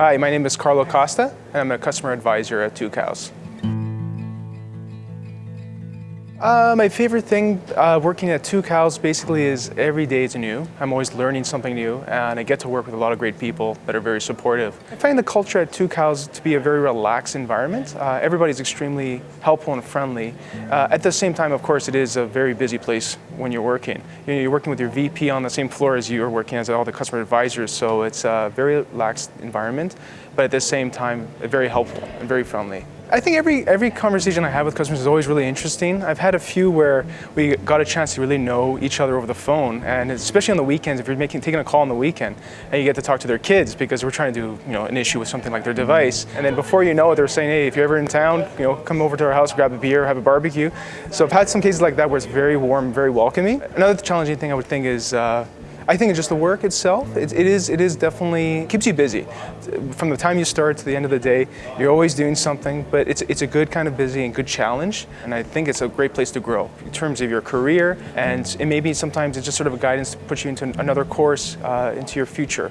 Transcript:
Hi, my name is Carlo Costa, and I'm a customer advisor at Tucows. Uh, my favorite thing uh, working at Tucows basically is every day is new. I'm always learning something new and I get to work with a lot of great people that are very supportive. I find the culture at Tucows to be a very relaxed environment. Uh, everybody's extremely helpful and friendly. Uh, at the same time, of course, it is a very busy place when you're working. You know, you're working with your VP on the same floor as you're working as all the customer advisors, so it's a very relaxed environment, but at the same time, very helpful and very friendly. I think every, every conversation I have with customers is always really interesting. I've had a few where we got a chance to really know each other over the phone, and especially on the weekends, if you're making, taking a call on the weekend, and you get to talk to their kids because we're trying to do you know, an issue with something like their device, and then before you know it, they're saying, hey, if you're ever in town, you know, come over to our house, grab a beer, have a barbecue. So I've had some cases like that where it's very warm, very welcoming. Another challenging thing I would think is uh, I think it's just the work itself, it, it is it is definitely keeps you busy. From the time you start to the end of the day, you're always doing something, but it's, it's a good kind of busy and good challenge. And I think it's a great place to grow in terms of your career. And it maybe sometimes it's just sort of a guidance to put you into another course uh, into your future.